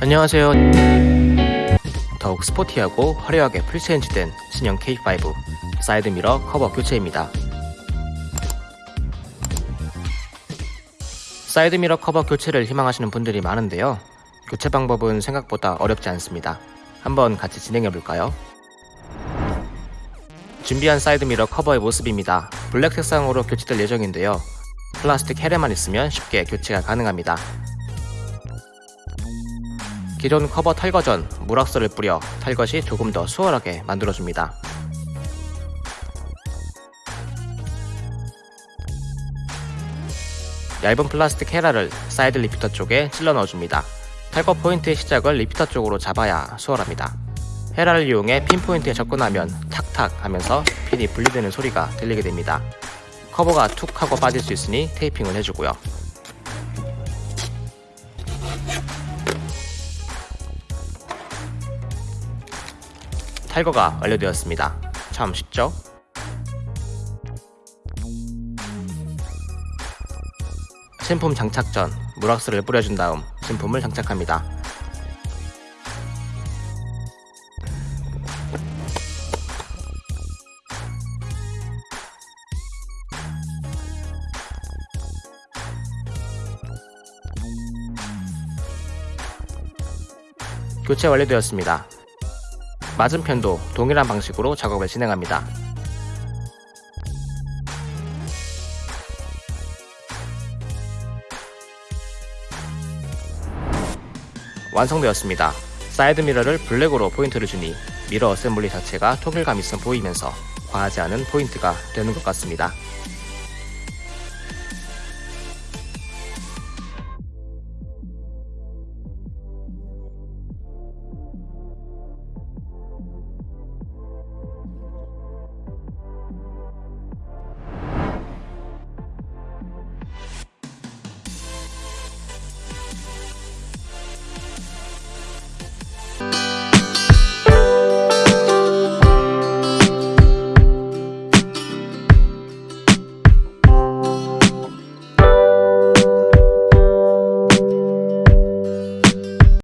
안녕하세요. 더욱 스포티하고 화려하게 full change된 신형 K5 사이드미러 커버 교체입니다. 사이드미러 커버 교체를 희망하시는 분들이 많은데요. 교체 방법은 생각보다 어렵지 않습니다. 한번 같이 진행해 볼까요? 준비한 사이드미러 커버의 모습입니다. 블랙 색상으로 교체될 예정인데요. 플라스틱 헤라만 있으면 쉽게 교체가 가능합니다. 기존 커버 탈거 전 물왁스를 뿌려 탈거가 조금 더 수월하게 만들어줍니다. 얇은 플라스틱 헤라를 사이드 repeater 쪽에 찔러 넣어줍니다. 탈거 포인트의 시작을 repeater 쪽으로 잡아야 수월합니다. 헤라를 이용해 핀 포인트에 접근하면 탁탁 하면서 핀이 분리되는 소리가 들리게 됩니다. 커버가 툭 하고 빠질 수 있으니 테이핑을 해주고요. 탈거가 완료되었습니다. 참 쉽죠? 신품 장착 전 물왁스를 뿌려준 다음 신품을 장착합니다. 교체 완료되었습니다. 맞은편도 동일한 방식으로 작업을 진행합니다. 완성되었습니다. 사이드 미러를 블랙으로 포인트를 주니 미러 assembly 자체가 통일감 있어 보이면서 과하지 않은 포인트가 되는 것 같습니다.